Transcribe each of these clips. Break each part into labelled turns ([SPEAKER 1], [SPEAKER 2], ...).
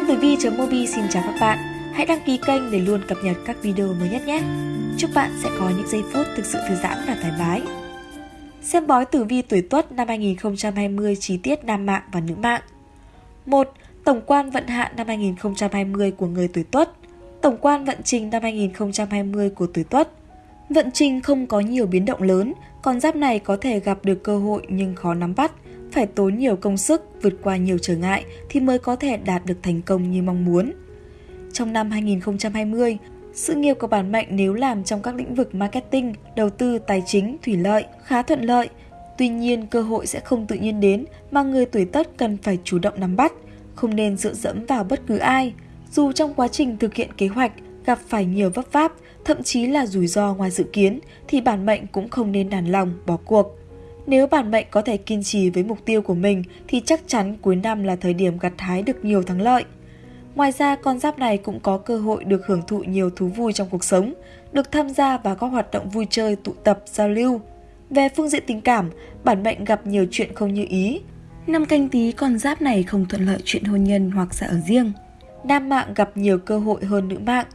[SPEAKER 1] Nhân tử vi.mobi xin chào các bạn. Hãy đăng ký kênh để luôn cập nhật các video mới nhất nhé. Chúc bạn sẽ có những giây phút thực sự thư giãn và thoải mái. Xem bói tử vi tuổi Tuất năm 2020 chi tiết nam mạng và nữ mạng. 1. Tổng quan vận hạn năm 2020 của người tuổi Tuất. Tổng quan vận trình năm 2020 của tuổi Tuất. Vận trình không có nhiều biến động lớn, con giáp này có thể gặp được cơ hội nhưng khó nắm bắt, phải tốn nhiều công sức, vượt qua nhiều trở ngại thì mới có thể đạt được thành công như mong muốn. Trong năm 2020, sự nghiệp của bản mệnh nếu làm trong các lĩnh vực marketing, đầu tư, tài chính, thủy lợi khá thuận lợi. Tuy nhiên, cơ hội sẽ không tự nhiên đến mà người tuổi Tất cần phải chủ động nắm bắt, không nên dựa dẫm vào bất cứ ai. Dù trong quá trình thực hiện kế hoạch gặp phải nhiều vấp váp, thậm chí là rủi ro ngoài dự kiến thì bản mệnh cũng không nên nản lòng, bỏ cuộc. Nếu bản mệnh có thể kiên trì với mục tiêu của mình thì chắc chắn cuối năm là thời điểm gặt hái được nhiều thắng lợi. Ngoài ra, con giáp này cũng có cơ hội được hưởng thụ nhiều thú vui trong cuộc sống, được tham gia vào các hoạt động vui chơi, tụ tập, giao lưu. Về phương diện tình cảm, bản mệnh gặp nhiều chuyện không như ý. Năm canh tí con giáp này không thuận lợi chuyện hôn nhân hoặc sẽ ở riêng. Nam mạng gặp nhiều cơ hội hơn nữ mạng.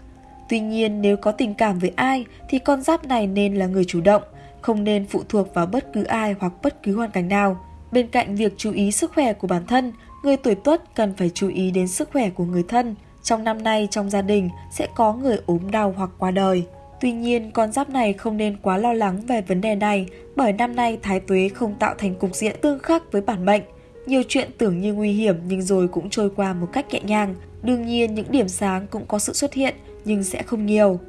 [SPEAKER 1] Tuy nhiên, nếu có tình cảm với ai thì con giáp này nên là người chủ động, không nên phụ thuộc vào bất cứ ai hoặc bất cứ hoàn cảnh nào. Bên cạnh việc chú ý sức khỏe của bản thân, người tuổi tuất cần phải chú ý đến sức khỏe của người thân. Trong năm nay trong gia đình sẽ có người ốm đau hoặc qua đời. Tuy nhiên, con giáp này không nên quá lo lắng về vấn đề này bởi năm nay thái tuế không tạo thành cục diện tương khắc với bản mệnh. Nhiều chuyện tưởng như nguy hiểm nhưng rồi cũng trôi qua một cách nhẹ nhàng. Đương nhiên những điểm sáng cũng có sự xuất hiện nhưng sẽ không nhiều.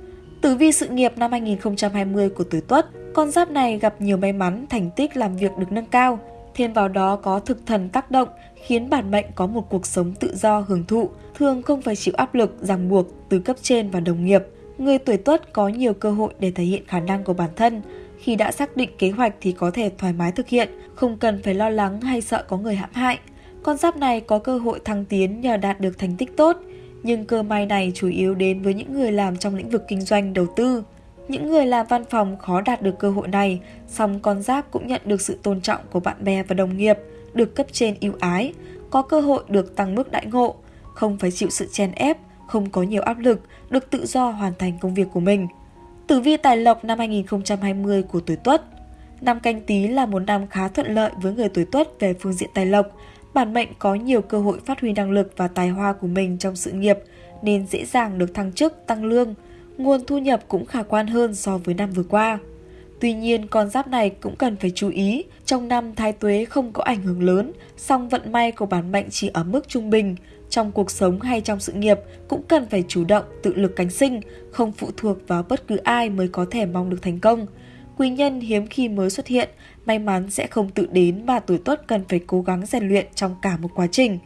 [SPEAKER 1] Tử vi sự nghiệp năm 2020 của tuổi Tuất, con giáp này gặp nhiều may mắn, thành tích làm việc được nâng cao. Thêm vào đó có thực thần tác động, khiến bản mệnh có một cuộc sống tự do hưởng thụ, thường không phải chịu áp lực, ràng buộc từ cấp trên và đồng nghiệp. Người tuổi Tuất có nhiều cơ hội để thể hiện khả năng của bản thân. Khi đã xác định kế hoạch thì có thể thoải mái thực hiện, không cần phải lo lắng hay sợ có người hãm hại. Con giáp này có cơ hội thăng tiến nhờ đạt được thành tích tốt, nhưng cơ may này chủ yếu đến với những người làm trong lĩnh vực kinh doanh đầu tư. Những người làm văn phòng khó đạt được cơ hội này, song con giáp cũng nhận được sự tôn trọng của bạn bè và đồng nghiệp, được cấp trên ưu ái, có cơ hội được tăng mức đại ngộ, không phải chịu sự chèn ép, không có nhiều áp lực, được tự do hoàn thành công việc của mình. Tử vi tài lộc năm 2020 của tuổi Tuất Năm canh tí là một năm khá thuận lợi với người tuổi Tuất về phương diện tài lộc, bản mệnh có nhiều cơ hội phát huy năng lực và tài hoa của mình trong sự nghiệp nên dễ dàng được thăng chức, tăng lương. Nguồn thu nhập cũng khả quan hơn so với năm vừa qua. Tuy nhiên, con giáp này cũng cần phải chú ý, trong năm thái tuế không có ảnh hưởng lớn, song vận may của bản mệnh chỉ ở mức trung bình. Trong cuộc sống hay trong sự nghiệp cũng cần phải chủ động, tự lực cánh sinh, không phụ thuộc vào bất cứ ai mới có thể mong được thành công. Quý nhân hiếm khi mới xuất hiện, may mắn sẽ không tự đến mà tuổi tuất cần phải cố gắng rèn luyện trong cả một quá trình.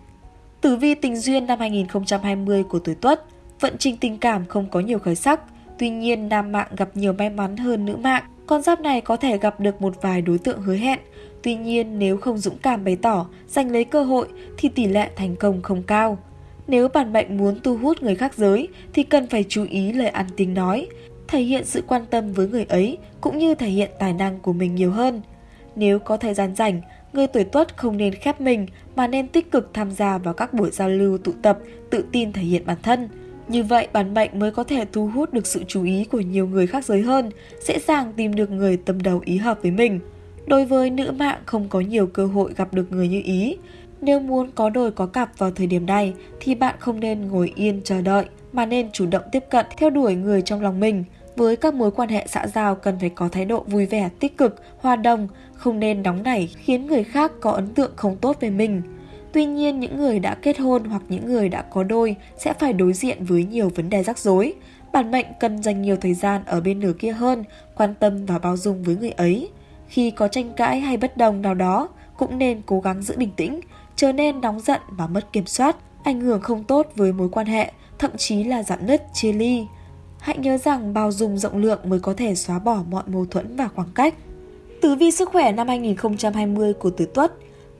[SPEAKER 1] Tử vi tình duyên năm 2020 của tuổi tuất, vận trình tình cảm không có nhiều khởi sắc, tuy nhiên nam mạng gặp nhiều may mắn hơn nữ mạng. Con giáp này có thể gặp được một vài đối tượng hứa hẹn, tuy nhiên nếu không dũng cảm bày tỏ, giành lấy cơ hội thì tỷ lệ thành công không cao. Nếu bản mệnh muốn thu hút người khác giới thì cần phải chú ý lời ăn tiếng nói, thể hiện sự quan tâm với người ấy cũng như thể hiện tài năng của mình nhiều hơn. Nếu có thời gian rảnh, người tuổi tuất không nên khép mình mà nên tích cực tham gia vào các buổi giao lưu tụ tập, tự tin thể hiện bản thân. Như vậy, bản mệnh mới có thể thu hút được sự chú ý của nhiều người khác giới hơn, dễ dàng tìm được người tâm đầu ý hợp với mình. Đối với nữ mạng không có nhiều cơ hội gặp được người như ý. Nếu muốn có đôi có cặp vào thời điểm này thì bạn không nên ngồi yên chờ đợi mà nên chủ động tiếp cận theo đuổi người trong lòng mình. Với các mối quan hệ xã giao cần phải có thái độ vui vẻ, tích cực, hòa đồng, không nên nóng nảy khiến người khác có ấn tượng không tốt về mình. Tuy nhiên, những người đã kết hôn hoặc những người đã có đôi sẽ phải đối diện với nhiều vấn đề rắc rối. Bản mệnh cần dành nhiều thời gian ở bên nửa kia hơn, quan tâm và bao dung với người ấy. Khi có tranh cãi hay bất đồng nào đó, cũng nên cố gắng giữ bình tĩnh, trở nên nóng giận và mất kiểm soát, ảnh hưởng không tốt với mối quan hệ, thậm chí là giảm nứt, chia ly. Hãy nhớ rằng bao dung rộng lượng mới có thể xóa bỏ mọi mâu thuẫn và khoảng cách. Tử vi sức khỏe năm 2020 của Tử Tuất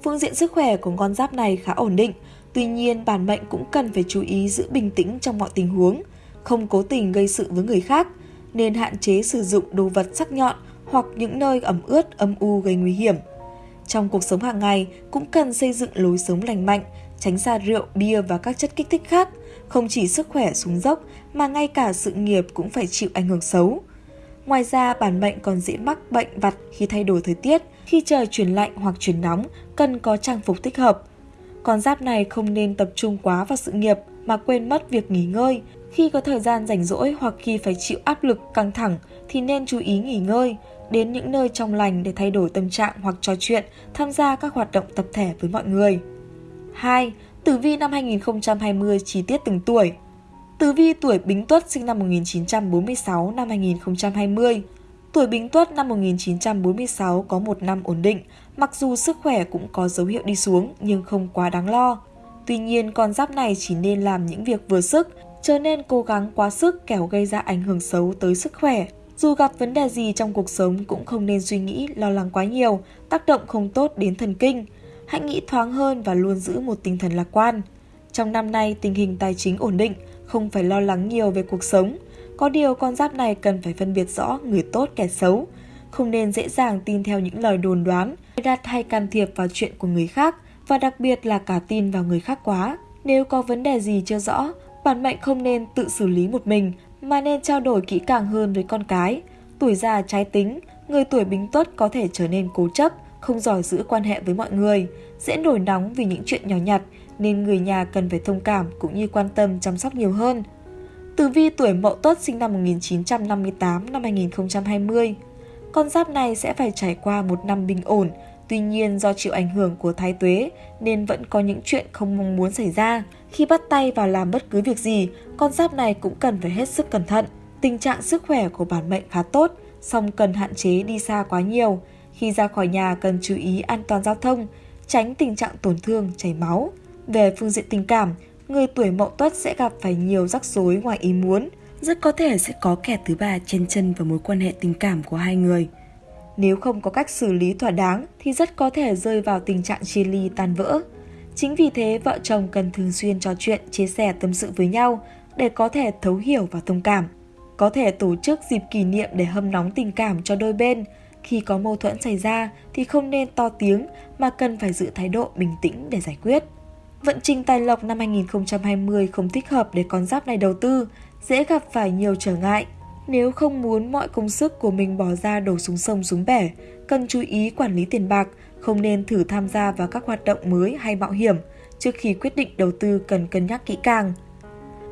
[SPEAKER 1] Phương diện sức khỏe của con giáp này khá ổn định, tuy nhiên bản mệnh cũng cần phải chú ý giữ bình tĩnh trong mọi tình huống, không cố tình gây sự với người khác, nên hạn chế sử dụng đồ vật sắc nhọn hoặc những nơi ẩm ướt, âm u gây nguy hiểm. Trong cuộc sống hàng ngày cũng cần xây dựng lối sống lành mạnh, tránh xa rượu, bia và các chất kích thích khác. Không chỉ sức khỏe xuống dốc mà ngay cả sự nghiệp cũng phải chịu ảnh hưởng xấu. Ngoài ra, bản mệnh còn dễ mắc bệnh vặt khi thay đổi thời tiết, khi trời chuyển lạnh hoặc chuyển nóng, cần có trang phục thích hợp. Con giáp này không nên tập trung quá vào sự nghiệp mà quên mất việc nghỉ ngơi. Khi có thời gian rảnh rỗi hoặc khi phải chịu áp lực căng thẳng thì nên chú ý nghỉ ngơi, đến những nơi trong lành để thay đổi tâm trạng hoặc trò chuyện, tham gia các hoạt động tập thể với mọi người. 2. Tử vi năm 2020 chi tiết từng tuổi Tử vi tuổi Bính Tuất sinh năm 1946 năm 2020. Tuổi Bính Tuất năm 1946 có một năm ổn định, mặc dù sức khỏe cũng có dấu hiệu đi xuống nhưng không quá đáng lo. Tuy nhiên, con giáp này chỉ nên làm những việc vừa sức, trở nên cố gắng quá sức kẻo gây ra ảnh hưởng xấu tới sức khỏe. Dù gặp vấn đề gì trong cuộc sống cũng không nên suy nghĩ, lo lắng quá nhiều, tác động không tốt đến thần kinh. Hãy nghĩ thoáng hơn và luôn giữ một tinh thần lạc quan. Trong năm nay, tình hình tài chính ổn định, không phải lo lắng nhiều về cuộc sống. Có điều con giáp này cần phải phân biệt rõ người tốt kẻ xấu, không nên dễ dàng tin theo những lời đồn đoán, đặt hay can thiệp vào chuyện của người khác và đặc biệt là cả tin vào người khác quá. Nếu có vấn đề gì chưa rõ, bản mệnh không nên tự xử lý một mình mà nên trao đổi kỹ càng hơn với con cái. Tuổi già trái tính, người tuổi bính tuất có thể trở nên cố chấp, không giỏi giữ quan hệ với mọi người, dễ nổi nóng vì những chuyện nhỏ nhặt nên người nhà cần phải thông cảm cũng như quan tâm chăm sóc nhiều hơn. Tử vi tuổi Mậu Tuất sinh năm 1958 năm 2020. Con giáp này sẽ phải trải qua một năm bình ổn, tuy nhiên do chịu ảnh hưởng của thái tuế nên vẫn có những chuyện không mong muốn xảy ra. Khi bắt tay vào làm bất cứ việc gì, con giáp này cũng cần phải hết sức cẩn thận. Tình trạng sức khỏe của bản mệnh khá tốt, song cần hạn chế đi xa quá nhiều. Khi ra khỏi nhà cần chú ý an toàn giao thông, tránh tình trạng tổn thương, chảy máu. Về phương diện tình cảm, người tuổi mậu tuất sẽ gặp phải nhiều rắc rối ngoài ý muốn. Rất có thể sẽ có kẻ thứ ba chen chân vào mối quan hệ tình cảm của hai người. Nếu không có cách xử lý thỏa đáng thì rất có thể rơi vào tình trạng chia ly tan vỡ. Chính vì thế, vợ chồng cần thường xuyên trò chuyện, chia sẻ tâm sự với nhau để có thể thấu hiểu và thông cảm. Có thể tổ chức dịp kỷ niệm để hâm nóng tình cảm cho đôi bên. Khi có mâu thuẫn xảy ra thì không nên to tiếng mà cần phải giữ thái độ bình tĩnh để giải quyết. Vận trình tài lộc năm 2020 không thích hợp để con giáp này đầu tư, dễ gặp phải nhiều trở ngại. Nếu không muốn mọi công sức của mình bỏ ra đổ xuống sông xuống bể, cần chú ý quản lý tiền bạc, không nên thử tham gia vào các hoạt động mới hay mạo hiểm. Trước khi quyết định đầu tư cần cân nhắc kỹ càng.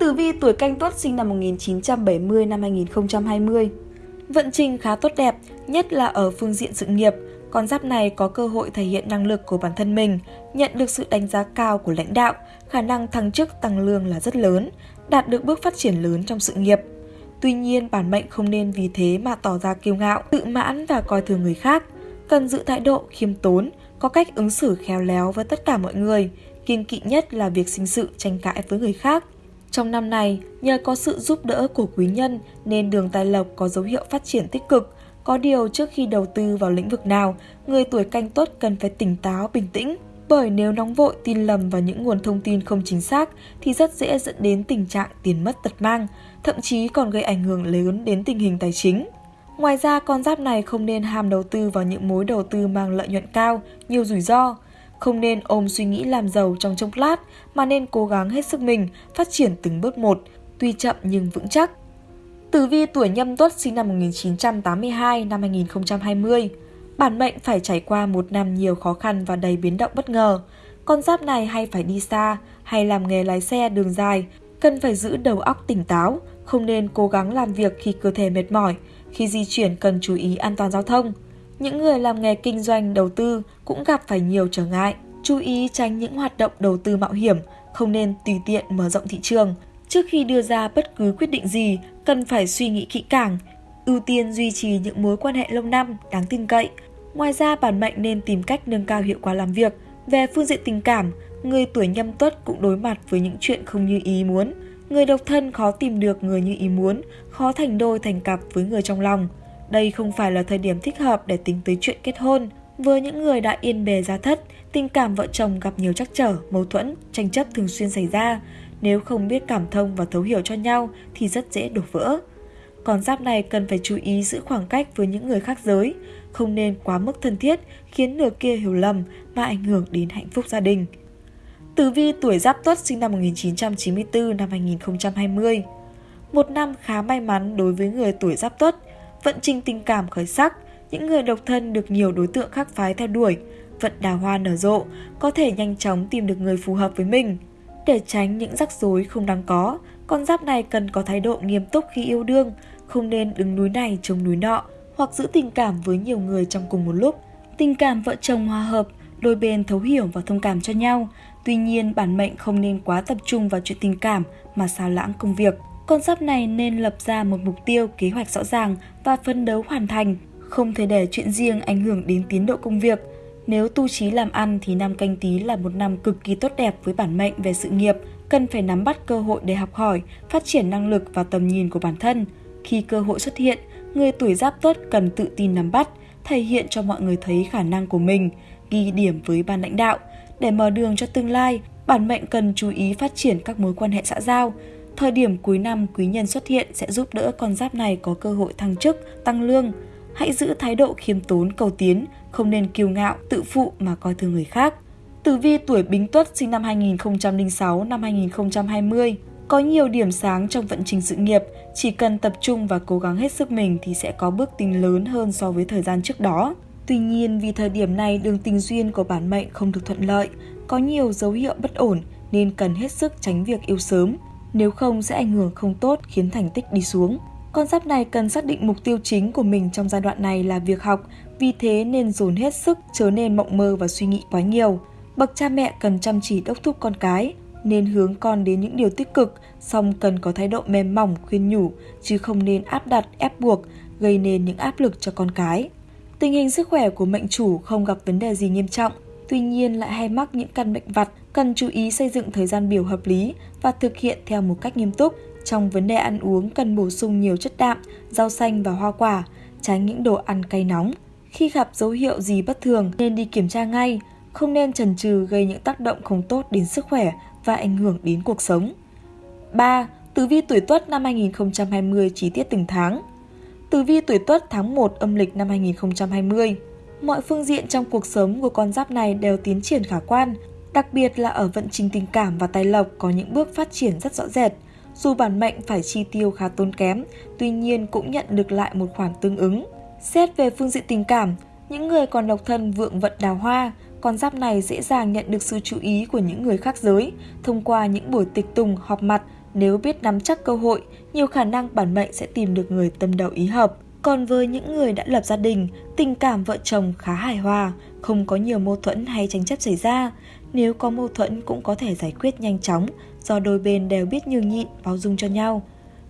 [SPEAKER 1] Tử vi tuổi canh tuất sinh năm 1970 năm 2020 Vận trình khá tốt đẹp, nhất là ở phương diện sự nghiệp – con giáp này có cơ hội thể hiện năng lực của bản thân mình, nhận được sự đánh giá cao của lãnh đạo, khả năng thăng chức tăng lương là rất lớn, đạt được bước phát triển lớn trong sự nghiệp. Tuy nhiên, bản mệnh không nên vì thế mà tỏ ra kiêu ngạo, tự mãn và coi thường người khác. Cần giữ thái độ khiêm tốn, có cách ứng xử khéo léo với tất cả mọi người, kiên kỵ nhất là việc sinh sự tranh cãi với người khác. Trong năm này, nhờ có sự giúp đỡ của quý nhân nên đường tài lộc có dấu hiệu phát triển tích cực, có điều trước khi đầu tư vào lĩnh vực nào, người tuổi canh tốt cần phải tỉnh táo, bình tĩnh. Bởi nếu nóng vội tin lầm vào những nguồn thông tin không chính xác thì rất dễ dẫn đến tình trạng tiền mất tật mang, thậm chí còn gây ảnh hưởng lớn đến tình hình tài chính. Ngoài ra, con giáp này không nên ham đầu tư vào những mối đầu tư mang lợi nhuận cao, nhiều rủi ro. Không nên ôm suy nghĩ làm giàu trong chốc lát, mà nên cố gắng hết sức mình, phát triển từng bước một, tuy chậm nhưng vững chắc. Tử vi tuổi nhâm tuất sinh năm 1982 năm 2020. Bản mệnh phải trải qua một năm nhiều khó khăn và đầy biến động bất ngờ. Con giáp này hay phải đi xa, hay làm nghề lái xe đường dài, cần phải giữ đầu óc tỉnh táo, không nên cố gắng làm việc khi cơ thể mệt mỏi, khi di chuyển cần chú ý an toàn giao thông. Những người làm nghề kinh doanh đầu tư cũng gặp phải nhiều trở ngại, chú ý tránh những hoạt động đầu tư mạo hiểm, không nên tùy tiện mở rộng thị trường, Trước khi đưa ra bất cứ quyết định gì, cần phải suy nghĩ kỹ càng, ưu tiên duy trì những mối quan hệ lâu năm, đáng tin cậy. Ngoài ra, bản mệnh nên tìm cách nâng cao hiệu quả làm việc. Về phương diện tình cảm, người tuổi nhâm tuất cũng đối mặt với những chuyện không như ý muốn. Người độc thân khó tìm được người như ý muốn, khó thành đôi thành cặp với người trong lòng. Đây không phải là thời điểm thích hợp để tính tới chuyện kết hôn. Với những người đã yên bề gia thất, tình cảm vợ chồng gặp nhiều trắc trở, mâu thuẫn, tranh chấp thường xuyên xảy ra. Nếu không biết cảm thông và thấu hiểu cho nhau thì rất dễ đổ vỡ. Còn giáp này cần phải chú ý giữ khoảng cách với những người khác giới, không nên quá mức thân thiết khiến nửa kia hiểu lầm mà ảnh hưởng đến hạnh phúc gia đình. Tử vi tuổi Giáp Tuất sinh năm 1994 năm 2020. Một năm khá may mắn đối với người tuổi Giáp Tuất, vận trình tình cảm khởi sắc, những người độc thân được nhiều đối tượng khác phái theo đuổi, vận đào hoa nở rộ, có thể nhanh chóng tìm được người phù hợp với mình. Để tránh những rắc rối không đáng có, con giáp này cần có thái độ nghiêm túc khi yêu đương, không nên đứng núi này chống núi nọ hoặc giữ tình cảm với nhiều người trong cùng một lúc. Tình cảm vợ chồng hòa hợp, đôi bên thấu hiểu và thông cảm cho nhau. Tuy nhiên, bản mệnh không nên quá tập trung vào chuyện tình cảm mà sao lãng công việc. Con giáp này nên lập ra một mục tiêu, kế hoạch rõ ràng và phấn đấu hoàn thành, không thể để chuyện riêng ảnh hưởng đến tiến độ công việc. Nếu tu trí làm ăn thì năm canh tí là một năm cực kỳ tốt đẹp với bản mệnh về sự nghiệp, cần phải nắm bắt cơ hội để học hỏi, phát triển năng lực và tầm nhìn của bản thân. Khi cơ hội xuất hiện, người tuổi giáp tốt cần tự tin nắm bắt, thể hiện cho mọi người thấy khả năng của mình, ghi điểm với ban lãnh đạo. Để mở đường cho tương lai, bản mệnh cần chú ý phát triển các mối quan hệ xã giao. Thời điểm cuối năm quý nhân xuất hiện sẽ giúp đỡ con giáp này có cơ hội thăng chức, tăng lương. Hãy giữ thái độ khiêm tốn cầu tiến, không nên kiêu ngạo, tự phụ mà coi thường người khác. Tử vi tuổi Bính Tuất sinh năm 2006 năm 2020 có nhiều điểm sáng trong vận trình sự nghiệp, chỉ cần tập trung và cố gắng hết sức mình thì sẽ có bước tiến lớn hơn so với thời gian trước đó. Tuy nhiên vì thời điểm này đường tình duyên của bản mệnh không được thuận lợi, có nhiều dấu hiệu bất ổn nên cần hết sức tránh việc yêu sớm, nếu không sẽ ảnh hưởng không tốt khiến thành tích đi xuống. Con giáp này cần xác định mục tiêu chính của mình trong giai đoạn này là việc học, vì thế nên dồn hết sức chớ nên mộng mơ và suy nghĩ quá nhiều. Bậc cha mẹ cần chăm chỉ đốc thúc con cái, nên hướng con đến những điều tích cực, song cần có thái độ mềm mỏng khuyên nhủ, chứ không nên áp đặt, ép buộc, gây nên những áp lực cho con cái. Tình hình sức khỏe của mệnh chủ không gặp vấn đề gì nghiêm trọng, tuy nhiên lại hay mắc những căn bệnh vặt, cần chú ý xây dựng thời gian biểu hợp lý và thực hiện theo một cách nghiêm túc. Trong vấn đề ăn uống cần bổ sung nhiều chất đạm, rau xanh và hoa quả, tránh những đồ ăn cay nóng. Khi gặp dấu hiệu gì bất thường nên đi kiểm tra ngay, không nên chần chừ gây những tác động không tốt đến sức khỏe và ảnh hưởng đến cuộc sống. 3. Tử vi tuổi Tuất năm 2020 chi tiết từng tháng. Tử vi tuổi Tuất tháng 1 âm lịch năm 2020. Mọi phương diện trong cuộc sống của con giáp này đều tiến triển khả quan, đặc biệt là ở vận trình tình cảm và tài lộc có những bước phát triển rất rõ rệt. Dù bản mệnh phải chi tiêu khá tốn kém, tuy nhiên cũng nhận được lại một khoản tương ứng. Xét về phương diện tình cảm, những người còn độc thân vượng vận đào hoa, con giáp này dễ dàng nhận được sự chú ý của những người khác giới thông qua những buổi tịch tùng họp mặt nếu biết nắm chắc cơ hội, nhiều khả năng bản mệnh sẽ tìm được người tâm đầu ý hợp. Còn với những người đã lập gia đình, tình cảm vợ chồng khá hài hòa, không có nhiều mâu thuẫn hay tranh chấp xảy ra. Nếu có mâu thuẫn cũng có thể giải quyết nhanh chóng do đôi bên đều biết nhường nhịn, bao dung cho nhau.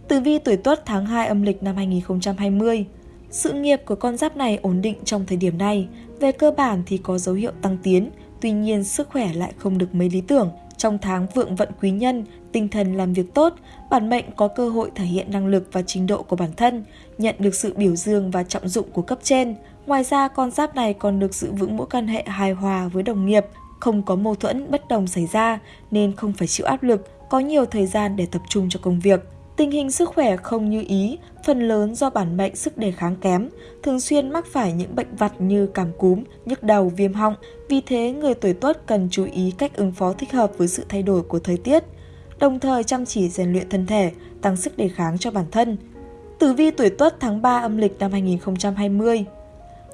[SPEAKER 1] Tử vi tuổi Tuất tháng 2 âm lịch năm 2020 sự nghiệp của con giáp này ổn định trong thời điểm này, về cơ bản thì có dấu hiệu tăng tiến, tuy nhiên sức khỏe lại không được mấy lý tưởng. Trong tháng vượng vận quý nhân, tinh thần làm việc tốt, bản mệnh có cơ hội thể hiện năng lực và trình độ của bản thân, nhận được sự biểu dương và trọng dụng của cấp trên. Ngoài ra, con giáp này còn được giữ vững mối quan hệ hài hòa với đồng nghiệp, không có mâu thuẫn bất đồng xảy ra nên không phải chịu áp lực, có nhiều thời gian để tập trung cho công việc. Tình hình sức khỏe không như ý, phần lớn do bản mệnh sức đề kháng kém, thường xuyên mắc phải những bệnh vặt như cảm cúm, nhức đầu, viêm họng. Vì thế, người tuổi tuất cần chú ý cách ứng phó thích hợp với sự thay đổi của thời tiết, đồng thời chăm chỉ rèn luyện thân thể, tăng sức đề kháng cho bản thân. Tử vi tuổi tuất tháng 3 âm lịch năm 2020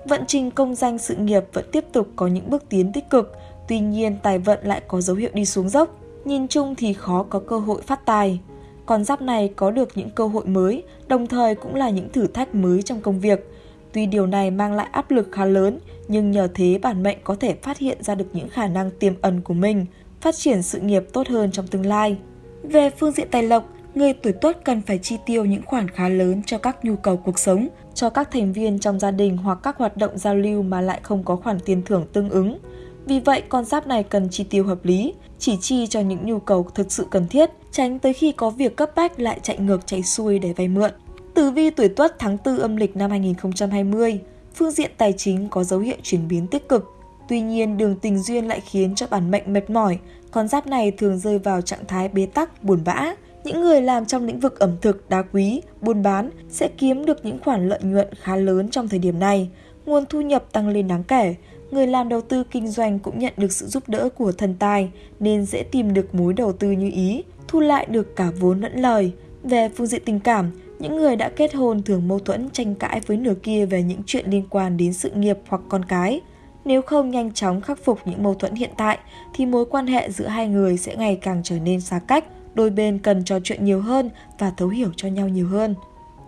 [SPEAKER 1] Vận trình công danh sự nghiệp vẫn tiếp tục có những bước tiến tích cực, tuy nhiên tài vận lại có dấu hiệu đi xuống dốc. Nhìn chung thì khó có cơ hội phát tài con giáp này có được những cơ hội mới, đồng thời cũng là những thử thách mới trong công việc. Tuy điều này mang lại áp lực khá lớn, nhưng nhờ thế bản mệnh có thể phát hiện ra được những khả năng tiềm ẩn của mình, phát triển sự nghiệp tốt hơn trong tương lai. Về phương diện tài lộc, người tuổi tuất cần phải chi tiêu những khoản khá lớn cho các nhu cầu cuộc sống, cho các thành viên trong gia đình hoặc các hoạt động giao lưu mà lại không có khoản tiền thưởng tương ứng. Vì vậy, con giáp này cần chi tiêu hợp lý, chỉ chi cho những nhu cầu thực sự cần thiết, tránh tới khi có việc cấp bách lại chạy ngược chạy xuôi để vay mượn. Tử vi tuổi Tuất tháng 4 âm lịch năm 2020, phương diện tài chính có dấu hiệu chuyển biến tích cực. Tuy nhiên, đường tình duyên lại khiến cho bản mệnh mệt mỏi, con giáp này thường rơi vào trạng thái bế tắc, buồn bã. Những người làm trong lĩnh vực ẩm thực, đá quý, buôn bán sẽ kiếm được những khoản lợi nhuận khá lớn trong thời điểm này. Nguồn thu nhập tăng lên đáng kể, người làm đầu tư kinh doanh cũng nhận được sự giúp đỡ của thần tài nên dễ tìm được mối đầu tư như ý, thu lại được cả vốn lẫn lời. Về phương diện tình cảm, những người đã kết hôn thường mâu thuẫn tranh cãi với nửa kia về những chuyện liên quan đến sự nghiệp hoặc con cái. Nếu không nhanh chóng khắc phục những mâu thuẫn hiện tại thì mối quan hệ giữa hai người sẽ ngày càng trở nên xa cách, đôi bên cần trò chuyện nhiều hơn và thấu hiểu cho nhau nhiều hơn.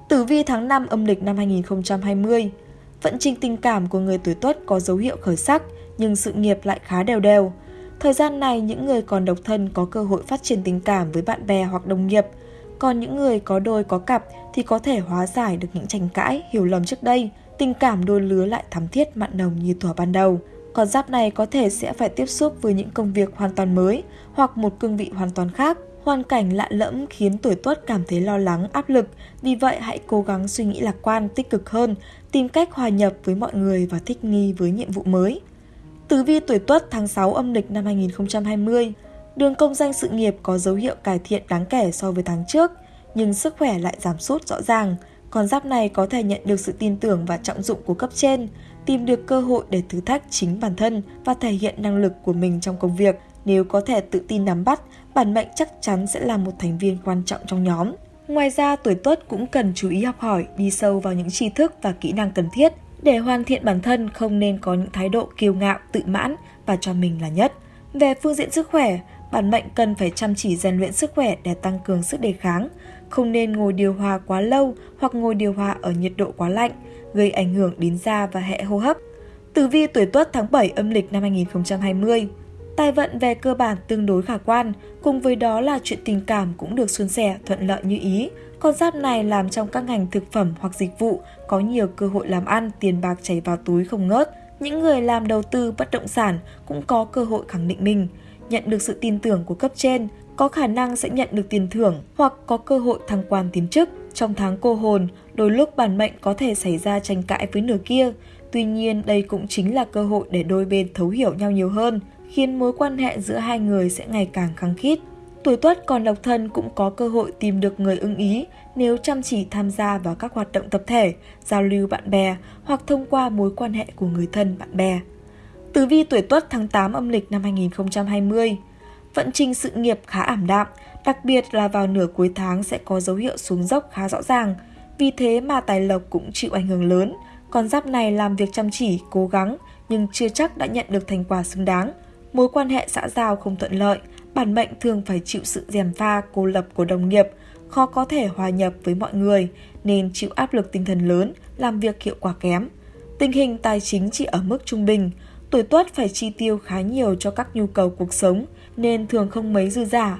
[SPEAKER 1] Tử vi tháng 5 âm lịch năm 2020 Vận trình tình cảm của người tuổi tuất có dấu hiệu khởi sắc, nhưng sự nghiệp lại khá đều đều. Thời gian này, những người còn độc thân có cơ hội phát triển tình cảm với bạn bè hoặc đồng nghiệp. Còn những người có đôi có cặp thì có thể hóa giải được những tranh cãi, hiểu lầm trước đây. Tình cảm đôi lứa lại thắm thiết mặn nồng như thuở ban đầu. Con giáp này có thể sẽ phải tiếp xúc với những công việc hoàn toàn mới hoặc một cương vị hoàn toàn khác. Hoàn cảnh lạ lẫm khiến tuổi tuất cảm thấy lo lắng, áp lực, vì vậy hãy cố gắng suy nghĩ lạc quan, tích cực hơn, tìm cách hòa nhập với mọi người và thích nghi với nhiệm vụ mới. Tử vi tuổi tuất tháng 6 âm lịch năm 2020, đường công danh sự nghiệp có dấu hiệu cải thiện đáng kể so với tháng trước, nhưng sức khỏe lại giảm sút rõ ràng. Con giáp này có thể nhận được sự tin tưởng và trọng dụng của cấp trên, tìm được cơ hội để thử thách chính bản thân và thể hiện năng lực của mình trong công việc. Nếu có thể tự tin nắm bắt, bản mệnh chắc chắn sẽ là một thành viên quan trọng trong nhóm. Ngoài ra, tuổi tuất cũng cần chú ý học hỏi, đi sâu vào những tri thức và kỹ năng cần thiết. Để hoàn thiện bản thân không nên có những thái độ kiêu ngạo, tự mãn và cho mình là nhất. Về phương diện sức khỏe, bản mệnh cần phải chăm chỉ rèn luyện sức khỏe để tăng cường sức đề kháng. Không nên ngồi điều hòa quá lâu hoặc ngồi điều hòa ở nhiệt độ quá lạnh, gây ảnh hưởng đến da và hệ hô hấp. Tử vi tuổi tuất tháng 7 âm lịch năm 2020 Tài vận về cơ bản tương đối khả quan, cùng với đó là chuyện tình cảm cũng được suôn sẻ, thuận lợi như ý. Con giáp này làm trong các ngành thực phẩm hoặc dịch vụ, có nhiều cơ hội làm ăn, tiền bạc chảy vào túi không ngớt. Những người làm đầu tư bất động sản cũng có cơ hội khẳng định mình, nhận được sự tin tưởng của cấp trên, có khả năng sẽ nhận được tiền thưởng hoặc có cơ hội thăng quan tiến chức. Trong tháng cô hồn, đôi lúc bản mệnh có thể xảy ra tranh cãi với nửa kia. Tuy nhiên, đây cũng chính là cơ hội để đôi bên thấu hiểu nhau nhiều hơn khiến mối quan hệ giữa hai người sẽ ngày càng khăng khít. Tuổi tuất còn độc thân cũng có cơ hội tìm được người ưng ý nếu chăm chỉ tham gia vào các hoạt động tập thể, giao lưu bạn bè hoặc thông qua mối quan hệ của người thân bạn bè. Tử vi tuổi tuất tháng 8 âm lịch năm 2020 Vận trình sự nghiệp khá ảm đạm, đặc biệt là vào nửa cuối tháng sẽ có dấu hiệu xuống dốc khá rõ ràng. Vì thế mà tài lộc cũng chịu ảnh hưởng lớn. Con giáp này làm việc chăm chỉ, cố gắng nhưng chưa chắc đã nhận được thành quả xứng đáng – mối quan hệ xã giao không thuận lợi, bản mệnh thường phải chịu sự gièm pha, cô lập của đồng nghiệp, khó có thể hòa nhập với mọi người nên chịu áp lực tinh thần lớn, làm việc hiệu quả kém. Tình hình tài chính chỉ ở mức trung bình, tuổi tuất phải chi tiêu khá nhiều cho các nhu cầu cuộc sống nên thường không mấy dư giả.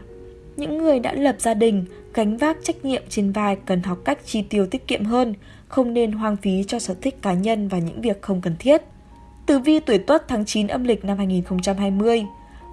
[SPEAKER 1] Những người đã lập gia đình, gánh vác trách nhiệm trên vai cần học cách chi tiêu tiết kiệm hơn, không nên hoang phí cho sở thích cá nhân và những việc không cần thiết. Tử vi tuổi tuất tháng 9 âm lịch năm 2020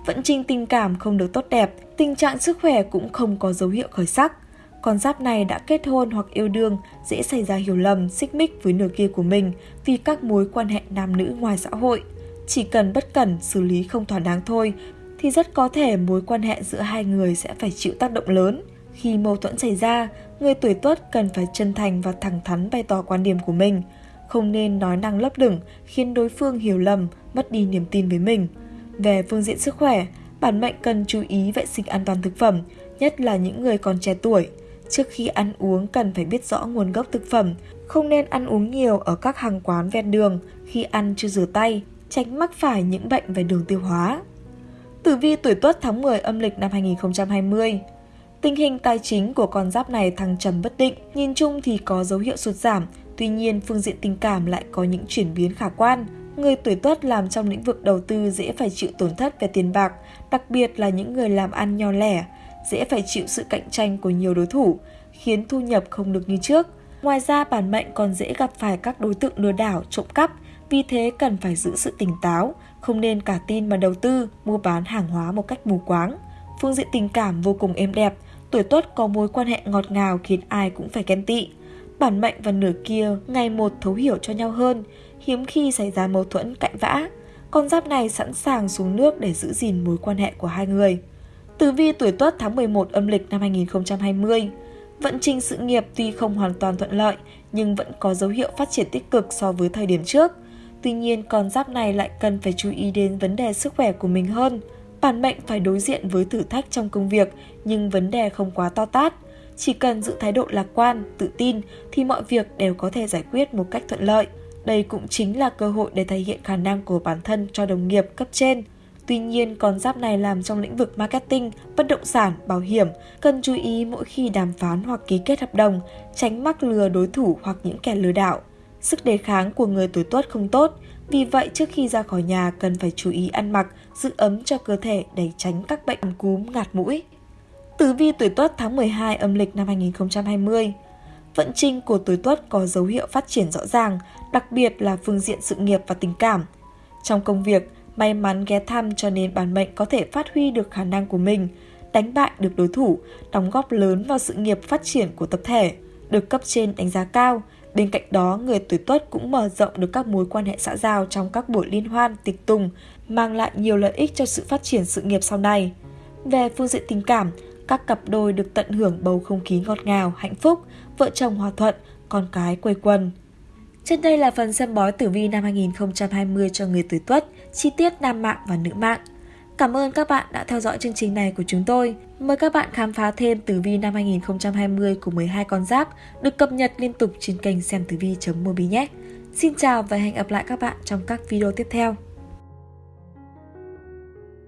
[SPEAKER 1] Vận trình tình cảm không được tốt đẹp, tình trạng sức khỏe cũng không có dấu hiệu khởi sắc. Con giáp này đã kết hôn hoặc yêu đương, dễ xảy ra hiểu lầm, xích mích với nửa kia của mình vì các mối quan hệ nam nữ ngoài xã hội. Chỉ cần bất cẩn, xử lý không thỏa đáng thôi, thì rất có thể mối quan hệ giữa hai người sẽ phải chịu tác động lớn. Khi mâu thuẫn xảy ra, người tuổi tuất cần phải chân thành và thẳng thắn bày tỏ quan điểm của mình – không nên nói năng lấp lửng khiến đối phương hiểu lầm, mất đi niềm tin với mình. Về phương diện sức khỏe, bản mệnh cần chú ý vệ sinh an toàn thực phẩm, nhất là những người còn trẻ tuổi. Trước khi ăn uống cần phải biết rõ nguồn gốc thực phẩm, không nên ăn uống nhiều ở các hàng quán ven đường khi ăn chưa rửa tay, tránh mắc phải những bệnh về đường tiêu hóa. Tử vi tuổi tuất tháng 10 âm lịch năm 2020 Tình hình tài chính của con giáp này thăng trầm bất định, nhìn chung thì có dấu hiệu sụt giảm, Tuy nhiên, phương diện tình cảm lại có những chuyển biến khả quan. Người tuổi tuất làm trong lĩnh vực đầu tư dễ phải chịu tổn thất về tiền bạc, đặc biệt là những người làm ăn nho lẻ, dễ phải chịu sự cạnh tranh của nhiều đối thủ, khiến thu nhập không được như trước. Ngoài ra, bản mệnh còn dễ gặp phải các đối tượng lừa đảo, trộm cắp, vì thế cần phải giữ sự tỉnh táo, không nên cả tin mà đầu tư, mua bán hàng hóa một cách mù quáng. Phương diện tình cảm vô cùng êm đẹp, tuổi tuất có mối quan hệ ngọt ngào khiến ai cũng phải ghen tị bản mệnh và nửa kia ngày một thấu hiểu cho nhau hơn, hiếm khi xảy ra mâu thuẫn cãi vã. Con giáp này sẵn sàng xuống nước để giữ gìn mối quan hệ của hai người. Tử vi tuổi tuất tháng 11 âm lịch năm 2020 Vận trình sự nghiệp tuy không hoàn toàn thuận lợi nhưng vẫn có dấu hiệu phát triển tích cực so với thời điểm trước. Tuy nhiên con giáp này lại cần phải chú ý đến vấn đề sức khỏe của mình hơn. Bản mệnh phải đối diện với thử thách trong công việc, nhưng vấn đề không quá to tát. Chỉ cần giữ thái độ lạc quan, tự tin thì mọi việc đều có thể giải quyết một cách thuận lợi. Đây cũng chính là cơ hội để thể hiện khả năng của bản thân cho đồng nghiệp cấp trên. Tuy nhiên, con giáp này làm trong lĩnh vực marketing, bất động sản, bảo hiểm, cần chú ý mỗi khi đàm phán hoặc ký kết hợp đồng, tránh mắc lừa đối thủ hoặc những kẻ lừa đảo. Sức đề kháng của người tuổi tuất không tốt, vì vậy trước khi ra khỏi nhà cần phải chú ý ăn mặc, giữ ấm cho cơ thể để tránh các bệnh cúm ngạt mũi. Tử vi tuổi tuất tháng 12 âm lịch năm 2020 Vận trình của tuổi tuất có dấu hiệu phát triển rõ ràng, đặc biệt là phương diện sự nghiệp và tình cảm. Trong công việc, may mắn ghé thăm cho nên bản mệnh có thể phát huy được khả năng của mình, đánh bại được đối thủ, đóng góp lớn vào sự nghiệp phát triển của tập thể, được cấp trên đánh giá cao. Bên cạnh đó, người tuổi tuất cũng mở rộng được các mối quan hệ xã giao trong các buổi liên hoan, tiệc tùng, mang lại nhiều lợi ích cho sự phát triển sự nghiệp sau này. Về phương diện tình cảm, các cặp đôi được tận hưởng bầu không khí ngọt ngào, hạnh phúc, vợ chồng hòa thuận, con cái quây quần. Trên đây là phần xem bói tử vi năm 2020 cho người tuổi Tuất, chi tiết nam mạng và nữ mạng. Cảm ơn các bạn đã theo dõi chương trình này của chúng tôi. Mời các bạn khám phá thêm tử vi năm 2020 của 12 con giáp được cập nhật liên tục trên kênh xem tử vi.mobi nhé. Xin chào và hẹn gặp lại các bạn trong các video tiếp theo.